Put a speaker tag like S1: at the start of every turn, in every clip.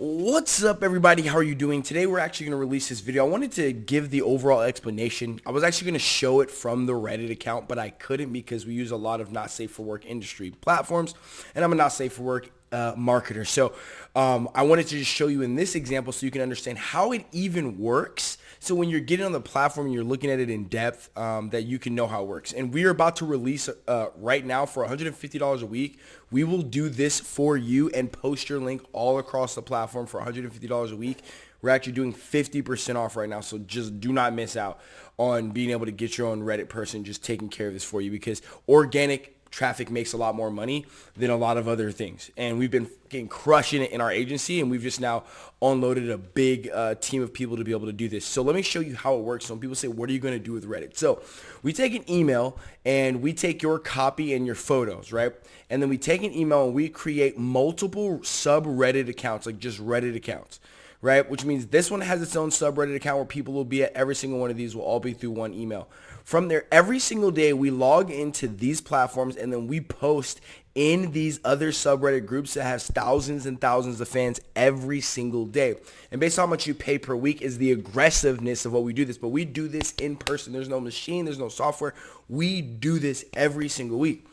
S1: What's up everybody? How are you doing? Today we're actually going to release this video. I wanted to give the overall explanation. I was actually going to show it from the Reddit account, but I couldn't because we use a lot of not safe for work industry platforms and I'm a not safe for work uh, marketer. So um, I wanted to just show you in this example so you can understand how it even works. So when you're getting on the platform and you're looking at it in depth, um, that you can know how it works. And we are about to release uh, right now for $150 a week. We will do this for you and post your link all across the platform for $150 a week. We're actually doing 50% off right now, so just do not miss out on being able to get your own Reddit person just taking care of this for you because organic traffic makes a lot more money than a lot of other things. And we've been getting crushing it in our agency and we've just now unloaded a big uh, team of people to be able to do this. So let me show you how it works. So when people say, what are you going to do with Reddit? So we take an email and we take your copy and your photos, right? And then we take an email and we create multiple subreddit accounts, like just Reddit accounts right? Which means this one has its own subreddit account where people will be at every single one of these will all be through one email. From there, every single day we log into these platforms and then we post in these other subreddit groups that has thousands and thousands of fans every single day. And based on how much you pay per week is the aggressiveness of what we do this. But we do this in person. There's no machine. There's no software. We do this every single week.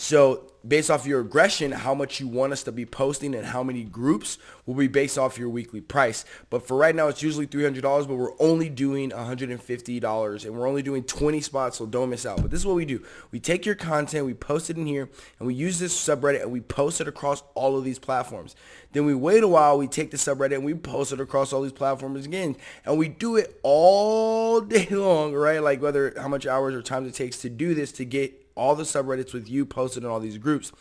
S1: So based off your aggression, how much you want us to be posting and how many groups will be based off your weekly price. But for right now, it's usually $300, but we're only doing $150 and we're only doing 20 spots, so don't miss out. But this is what we do. We take your content, we post it in here, and we use this subreddit and we post it across all of these platforms. Then we wait a while, we take the subreddit and we post it across all these platforms again. And we do it all day long, right? Like whether how much hours or time it takes to do this to get all the subreddits with you posted in all these groups.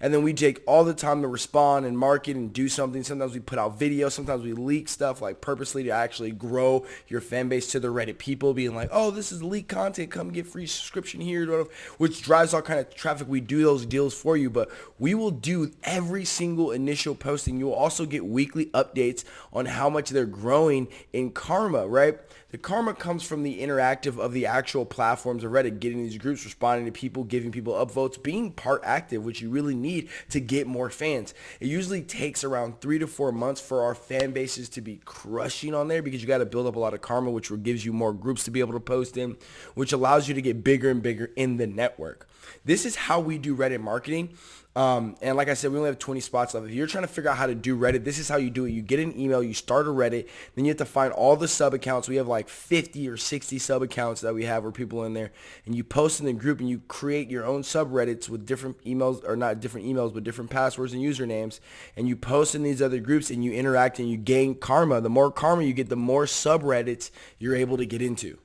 S1: And then we take all the time to respond and market and do something. Sometimes we put out videos. Sometimes we leak stuff like purposely to actually grow your fan base to the Reddit people being like, oh, this is leak content. Come get free subscription here, which drives all kind of traffic. We do those deals for you, but we will do every single initial posting. You will also get weekly updates on how much they're growing in karma, right? The karma comes from the interactive of the actual platforms of Reddit, getting these groups, responding to people, giving people upvotes, being part active, which you really need to get more fans. It usually takes around three to four months for our fan bases to be crushing on there because you got to build up a lot of karma, which gives you more groups to be able to post in, which allows you to get bigger and bigger in the network. This is how we do Reddit marketing. Um, and like I said, we only have 20 spots left. If you're trying to figure out how to do Reddit, this is how you do it. You get an email, you start a Reddit, then you have to find all the sub accounts. We have like 50 or 60 sub accounts that we have where people in there, and you post in the group and you create your own subreddits with different emails, or not different emails, but different passwords and usernames, and you post in these other groups and you interact and you gain karma. The more karma you get, the more subreddits you're able to get into.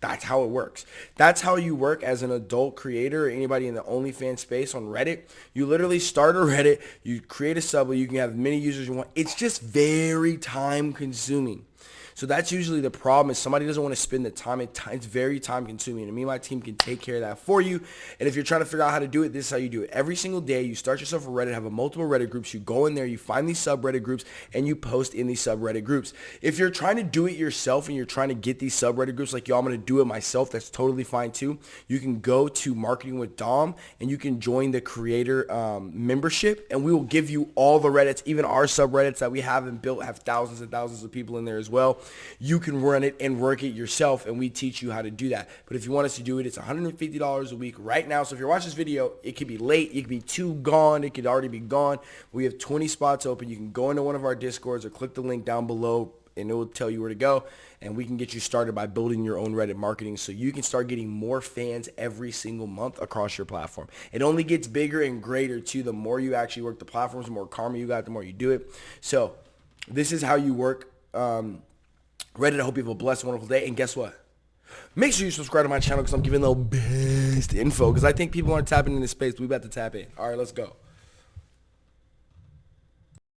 S1: That's how it works. That's how you work as an adult creator or anybody in the OnlyFans space on Reddit. You literally start a Reddit, you create a sub, you can have as many users you want. It's just very time consuming. So that's usually the problem is somebody doesn't want to spend the time. It's very time consuming. And me and my team can take care of that for you. And if you're trying to figure out how to do it, this is how you do it. Every single day, you start yourself a Reddit, have a multiple Reddit groups. You go in there, you find these subreddit groups, and you post in these subreddit groups. If you're trying to do it yourself and you're trying to get these subreddit groups like, yo, I'm going to do it myself, that's totally fine too. You can go to Marketing with Dom and you can join the creator um, membership and we will give you all the Reddits, even our subreddits that we have and built have thousands and thousands of people in there as well you can run it and work it yourself and we teach you how to do that. But if you want us to do it, it's $150 a week right now. So if you're watching this video, it could be late, it could be too gone, it could already be gone. We have 20 spots open. You can go into one of our discords or click the link down below and it will tell you where to go and we can get you started by building your own Reddit marketing so you can start getting more fans every single month across your platform. It only gets bigger and greater too the more you actually work the platforms, the more karma you got, the more you do it. So this is how you work um, Reddit, I hope you have a blessed, wonderful day. And guess what? Make sure you subscribe to my channel because I'm giving the best info because I think people aren't tapping in this space. We about to tap in. All right, let's go.